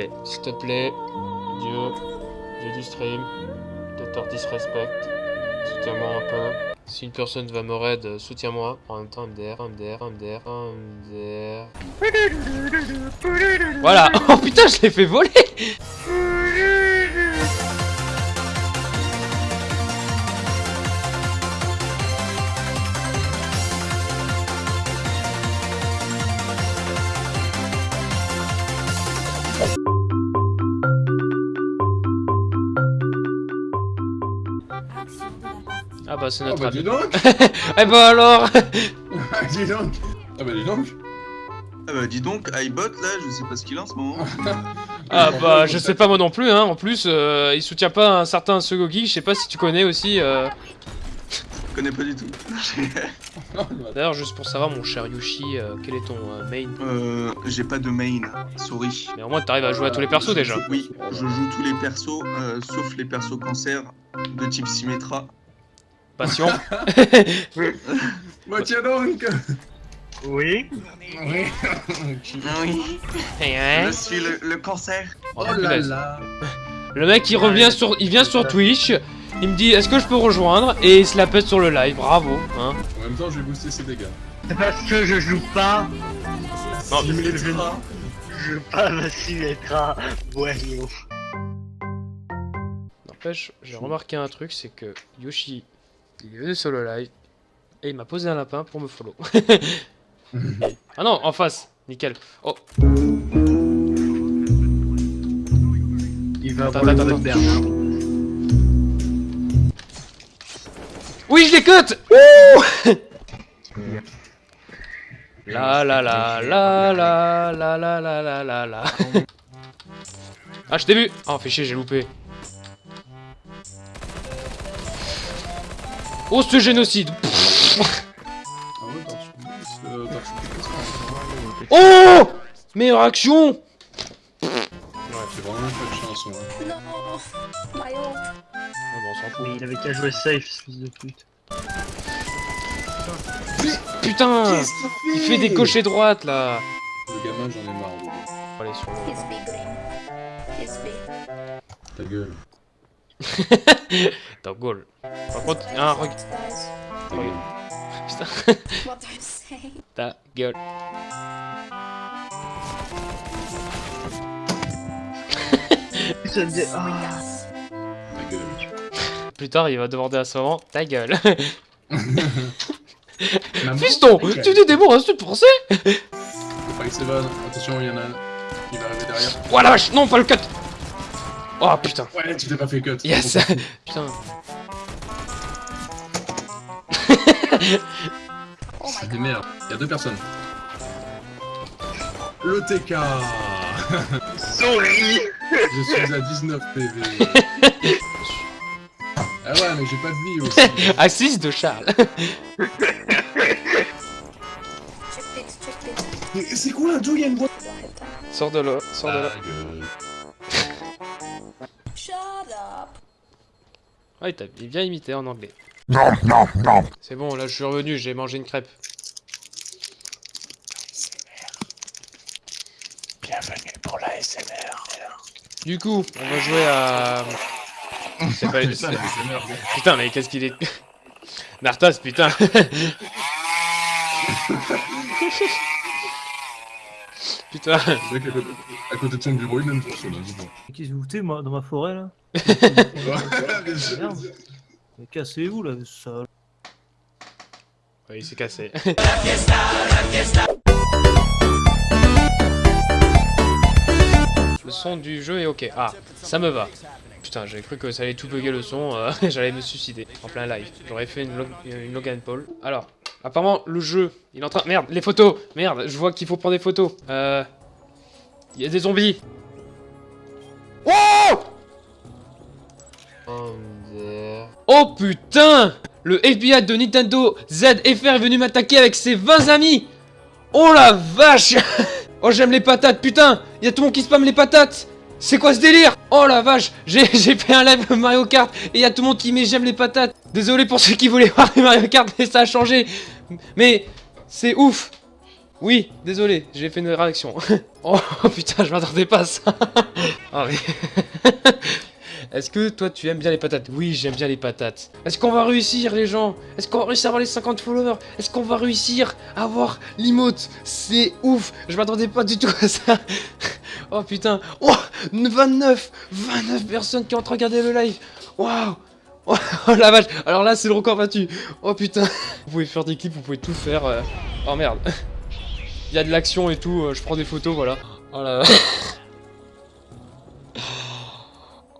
Allez, s'il te plaît, Dieu, Dieu du stream, Docteur Disrespect, soutiens-moi un peu. Si une personne va me raid, euh, soutiens-moi. En même temps, MDR, MDR, MDR, MDR. Voilà Oh putain, je l'ai fait voler Ah bah c'est Ah notre bah ami. dis donc Eh bah alors Dis donc Ah bah dis donc Ah bah dis donc, iBot là, je sais pas ce qu'il a en ce moment. Ah bah je sais pas moi non plus hein, en plus euh, il soutient pas un certain Segogi, je sais pas si tu connais aussi euh... Je connais pas du tout. D'ailleurs juste pour savoir mon cher Yushi, euh, quel est ton euh, main? Euh, j'ai pas de main, souris. Mais au moins t'arrives à jouer à tous les persos déjà Oui, je joue tous les persos, euh, sauf les persos cancer de type Symmetra. Passion Bah tiens donc Oui. Oui Oui, Eh, hein je suis le, le cancer. Oh, Oh là là Le mec il revient sur, il vient sur Twitch, il me dit est-ce que je peux rejoindre? Et il se la pète sur le live, bravo hein. En même temps, je vais booster ses dégâts. C'est parce que je joue pas. Non. Je joue pas ma Symmetra. Voyons. N'empêche, j'ai remarqué un truc, c'est que Yoshi, il est venu sur le live et il m'a posé un lapin pour me follow. ah non, en face, nickel. Oh, Il va Attends, attends, attends. Oui, je l'ai cut Ouh La la la la la la la la la la la. Ah, je t'ai vu Oh, fais chier, j'ai loupé. Oh, ce génocide Ah ouais, Oh Meilleure action Ouais, c'est vraiment pas de chance, hein. Non. Ah bon, on s'en fout. Mais il avait qu'à jouer safe, fils de pute. Putain Il fait des cochers droites là Le gamin, j'en ai marre. aller sur le... Ta gueule. Dans goal. Par contre, un gueule. Putain, ta gueule. Ça me dit. Ah. Ta gueule. Plus tard, il va demander à son rang, ta gueule. Fiston, tu dis des mots insultes français? Faut pas qu'il s'évade. Attention, il y en a un qui va arriver derrière. Oh la vache, non, pas le cut Oh putain, Ouais, tu t'es pas fait cut. yes Putain, Oh C'est des merdes. Il y a deux personnes. Le TK Souris Je suis à 19 PV. Ah ouais, mais j'ai pas de vie aussi. assise de Charles. Check it, check it. Mais c'est quoi un Joe Il y a une boîte? Sors de là, sors de là. Ah, il t'a bien imité en anglais. Non, non, non C'est bon, là je suis revenu, j'ai mangé une crêpe. Bienvenue pour la SMR. Du coup, on va jouer à... C'est pas... c'est- Putain, mais qu'est-ce qu'il est... Nartas, putain Putain Le mec à côté, à côté de son bureau, il aime pour ça, là, dis donc. Qu'est-ce que vous foutez moi dans ma forêt là. Merde. Mais cassez-vous là, ça. Ouais, il s'est cassé. Le son du jeu est ok. Ah, ça me va. Putain, j'avais cru que ça allait tout bugger le son, euh, j'allais me suicider en plein live. J'aurais fait une, log- une Logan Paul. Alors, apparemment, le jeu, il est en train... Merde, les photos. Merde, je vois qu'il faut prendre des photos. Euh... Il y a des zombies. Oh Oh putain. Le FBI de Nintendo ZFR est venu m'attaquer avec ses 20 amis. Oh la vache. Oh j'aime les patates, putain. Il y a tout le monde qui spamme les patates. C'est quoi ce délire? Oh la vache. J'ai j'ai fait un live Mario Kart et il y a tout le monde qui met j'aime les patates Désolé pour ceux qui voulaient voir les Mario Kart mais ça a changé. Mais c'est ouf. Oui, désolé, j'ai fait une réaction. oh putain, je m'attendais pas à ça. Ah mais... Est-ce que toi tu aimes bien les patates? Oui, j'aime bien les patates. Est-ce qu'on va réussir les gens? Est-ce qu'on va réussir à avoir les 50 followers? Est-ce qu'on va réussir à avoir l'emote? C'est ouf. Je m'attendais pas du tout à ça. Oh putain. Oh 29 29 personnes qui ont regardé le live. Waouh Oh la vache. Alors là c'est le record battu. Oh putain. Vous pouvez faire des clips, vous pouvez tout faire euh. Oh merde. Il y a de l'action et tout, euh, je prends des photos, voilà. Oh la vache.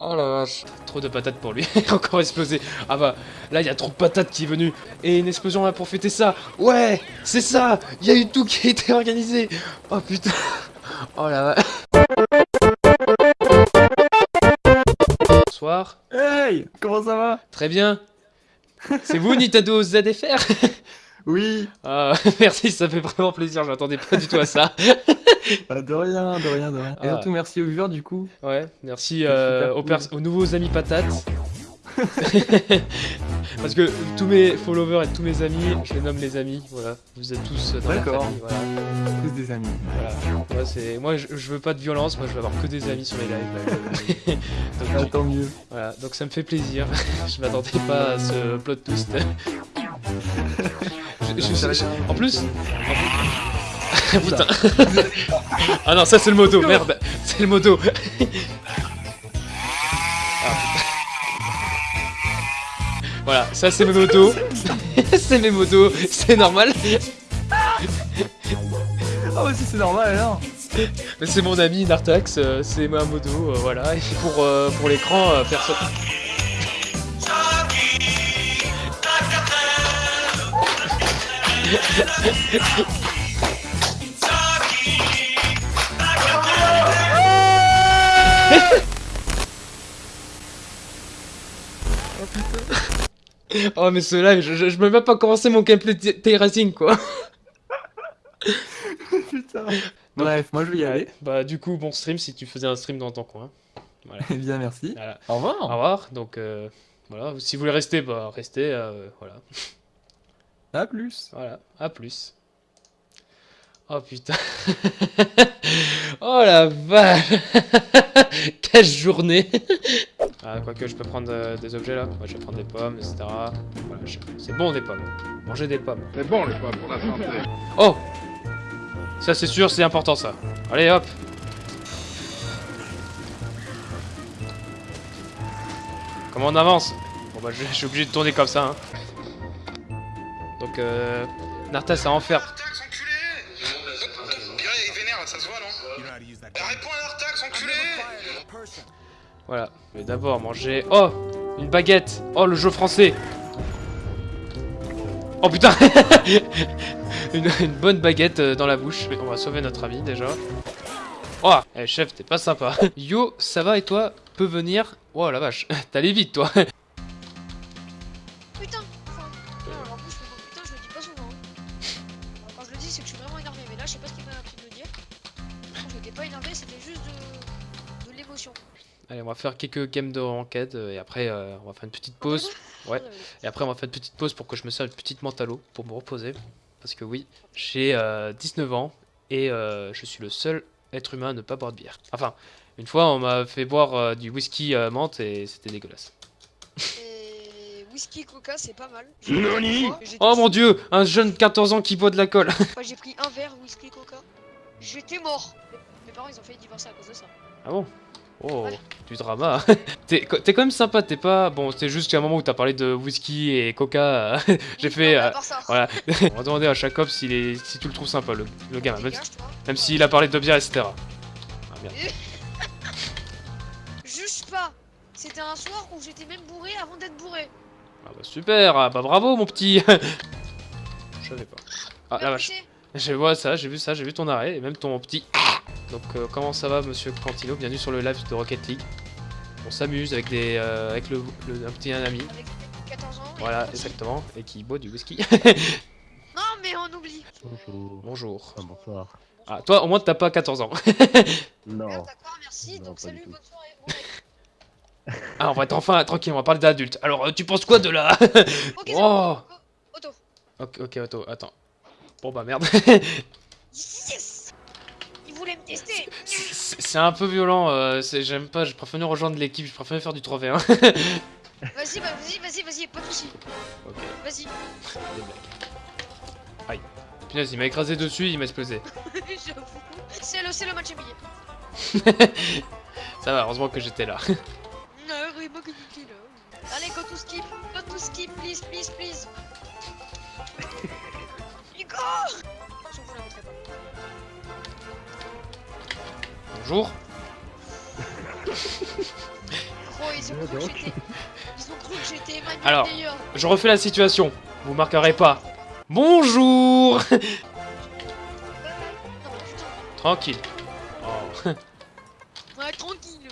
Oh la vache. Trop de patates pour lui, encore explosé. Ah bah, là il y a trop de patates qui est venu. Et une explosion là pour fêter ça. Ouais C'est ça. Il y a eu tout qui a été organisé. Oh putain. Oh la vache Bonsoir Hey Comment ça va? Très bien C'est vous Nintendo ZFR Oui Ah, merci, ça fait vraiment plaisir, je m'attendais pas du tout à ça. Bah, De rien, de rien, de rien. Et Ah. surtout merci aux viewers du coup. Ouais, merci euh, cool. aux nouveaux amis patates. Parce que tous mes followers et tous mes amis, je les nomme les amis, voilà. Vous êtes tous dans la D'accord. famille, voilà. Tous des amis. voilà. Moi, c'est... moi je, je veux pas de violence, moi je veux avoir que des amis sur les lives. Donc, Ah, tant mieux. voilà, donc ça me fait plaisir. je m'attendais pas à ce plot twist. Je- je- je- en plus... en plus- Putain. ah non, ça c'est le moto, merde. C'est le moto. Voilà, ça c'est mes motos. c'est mes motos, c'est normal. Ah ouais, si c'est normal alors. Mais c'est mon ami Nartax, euh, c'est ma moto, euh, voilà. Et pour, euh, pour l'écran, euh, personne. Oh mais ce live, je, je, je peux même pas commencer mon gameplay de T-Racing quoi. Putain. Bref, moi je vais y aller. Bah du coup, bon stream si tu faisais un stream dans ton coin. Eh bien, merci. Voilà. Au Au revoir. revoir, donc euh, voilà, si vous voulez rester, bah restez, euh, voilà. À plus. Voilà, à plus. Oh putain. oh la vache. Quelle journée. Ah, quoique je peux prendre euh, des objets là. Moi je vais prendre des pommes, etc. Voilà, je- c'est bon des pommes. Manger des pommes. C'est bon les pommes pour la santé. Oh Ça c'est sûr, c'est important ça. Allez hop Comment on avance? Bon bah je, je suis obligé de tourner comme ça. Hein. Donc euh... Nartas à enfer. Artax, enculé Purée, il est vénère, là, ça se voit, non? Réponds à Artax, enculé Voilà. Mais d'abord manger... Oh Une baguette Oh le jeu français Oh putain une, bonne baguette euh, dans la bouche. On va sauver notre ami déjà. Oh Eh chef, t'es pas sympa. Yo, ça va et toi? Peux venir? Oh la vache, t'allais vite toi Putain enfin, en plus, mot putain, je dis pas souvent. hein. Quand je le dis, c'est que je suis vraiment énervé. Mais là, je sais pas ce qui m'a appris de le dire. Je n'étais pas énervé, c'était juste de l'émotion. Allez, on va faire quelques games de ranked euh, et après euh, on va faire une petite pause. Ouais. Et après on va faire une petite pause pour que je me serve une petite mentalo pour me reposer. Parce que oui, j'ai euh, 19 ans et euh, je suis le seul être humain à ne pas boire de bière. Enfin, une fois on m'a fait boire euh, du whisky euh, menthe et c'était dégueulasse. Et whisky coca, c'est pas mal. Nani Oh mon dieu, un jeune de 14 ans qui boit de l'alcool. Enfin, j'ai pris un verre whisky coca. J'étais mort. Mes- Mes parents, ils ont failli divorcer à cause de ça. Ah bon? Oh, du drama. t'es quand même sympa, t'es pas... Bon, c'est juste qu'à un moment où t'as parlé de whisky et coca, euh, j'ai fait... euh. Voilà, on va demander à Jacob est, si tu le trouves sympa, le, le gamin, même, même s'il a parlé de bière, etc. Ah merde. Juge pas. C'était un soir où j'étais même bourré avant d'être bourré. Ah bah super, ah bah bravo mon petit Je savais pas. Ah la Même vache, je vois ça, j'ai vu ça, j'ai vu ton arrêt, et même ton petit... Donc euh, comment ça va monsieur Cantino? Bienvenue sur le live de Rocket League. On s'amuse avec des euh, avec le, le- un petit ami, Avec 14 ans. et voilà exactement, et qui boit du whisky. Non, mais on oublie. Bonjour. Bonjour. Ah, bonsoir. Ah toi au moins t'as pas 14 ans. Non. Ah, D'accord, merci. Non, Donc, salut, bonne soirée. Bon. Ah on va être enfin tranquille, on va parler d'adultes. Alors euh, tu penses quoi de la... Ok, c'est Oh bon. Auto. Ok, ok, attends, attends. Bon bah merde. C'est un peu violent, euh, j'aime pas, je préfère nous rejoindre l'équipe, je préfère faire du 3v1. Vas-y, bah, vas-y, vas-y, vas-y, pas de soucis. ok, Vas-y. des blagues. Aïe. Punaise, il m'a écrasé dessus, il m'a explosé. J'avoue. C'est le, le match amié. Ça va, heureusement que j'étais là. Non, que t'es là. Allez, go to skip, go to skip, please, please, please. Hugo Bonjour. Gros, ils ont cru que j'étais... Ils ont cru que j'étais Emmanuel Alors. Je refais la situation, vous marquerez pas. Bonjour Euh. Tranquille. Oh. Ouais, tranquille.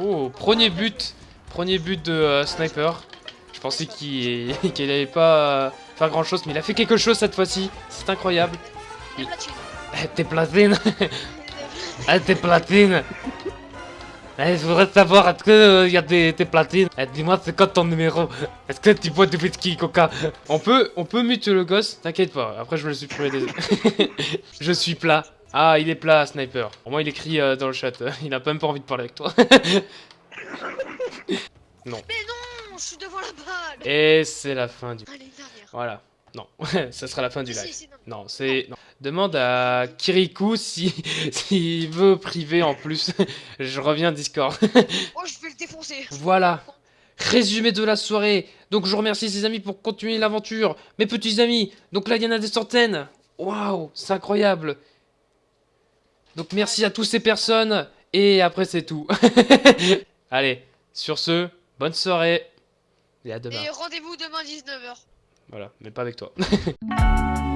Oh, premier but. Premier but de euh, Sniper. Je pensais qu'il qu'il allait pas euh, faire grand chose, mais il a fait quelque chose cette fois-ci. C'est incroyable. T'es platine Eh, t'es platine Eh, je voudrais savoir, est-ce que il y a des, des platines? Eh, dis-moi, c'est quoi ton numéro? Est-ce que tu bois du whisky, coca? On peut, on peut mute le gosse, t'inquiète pas. Après, je me le supprimer des... je suis plat. Ah, il est plat, Sniper. Au moins, il écrit euh, dans le chat. Il a même pas envie de parler avec toi. Mais non, je suis devant la balle. Et c'est la fin du... Allez. Voilà. Non, ça sera la fin du live. si, non. Non, c'est... Demande à Kirikou si s'il veut privé en plus. Je reviens Discord. Oh, je vais le défoncer. Voilà. Résumé de la soirée. Donc je remercie ses amis pour continuer l'aventure. Mes petits amis. Donc là, il y en a des centaines. Waouh, c'est incroyable. Donc merci à toutes ces personnes. Et après, c'est tout. Allez, sur ce, bonne soirée. Et à demain. Et rendez-vous demain 19h. Voilà, mais pas avec toi.